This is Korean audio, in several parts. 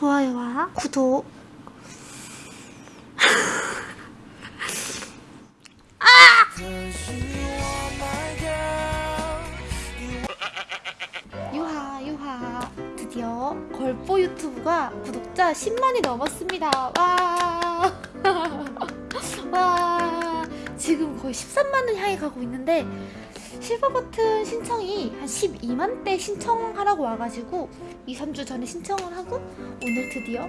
좋아요와 구독. 유하 드디어 걸보 유튜브가 구독자 10만이 넘었습니다. 와, 와 지금 거의 13만을 향해 가고 있는데 실버 버튼 신청이 한 12만대 신청하라고 와가지고 2, 3주 전에 신청을 하고 오늘 드디어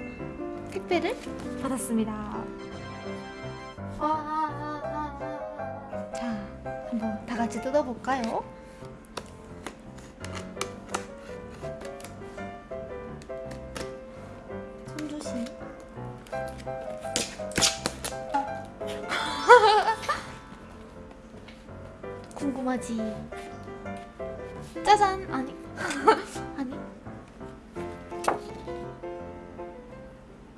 택배를 받았습니다 와, 자 한번 다 같이 뜯어볼까요? 궁금하지? 짜잔! 아니, 아니.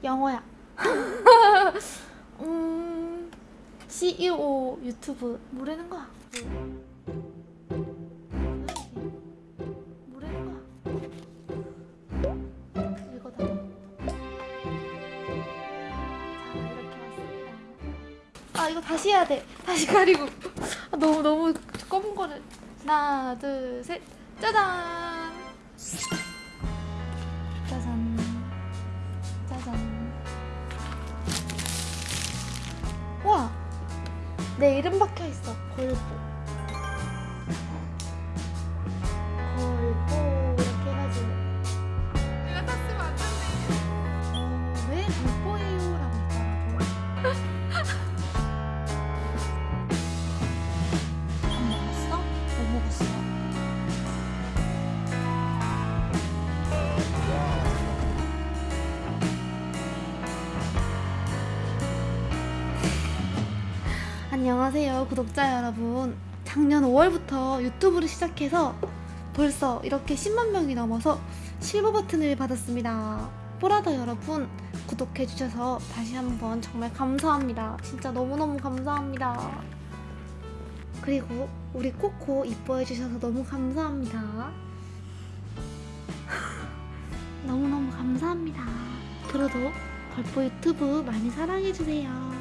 영어야. 음, CEO 유튜브 뭐라는 거야? 아, 이거 다시 해야 돼. 다시 가리고. 아, 너무, 너무 검은 거를. 하나, 둘, 셋. 짜잔! 짜잔. 짜잔. 와! 내 이름 박혀 있어. 걸보. 걸보. 이렇게 해가지고. 내가 안. 어, 왜 걸보 안녕하세요 구독자 여러분. 작년 5월부터 유튜브를 시작해서 벌써 이렇게 10만 명이 넘어서 실버 버튼을 받았습니다. 보라더 여러분 구독해주셔서 다시 한번 정말 감사합니다. 진짜 너무너무 감사합니다. 그리고 우리 코코 이뻐해주셔서 너무 감사합니다. 너무너무 감사합니다. 앞으로도 걸보 유튜브 많이 사랑해주세요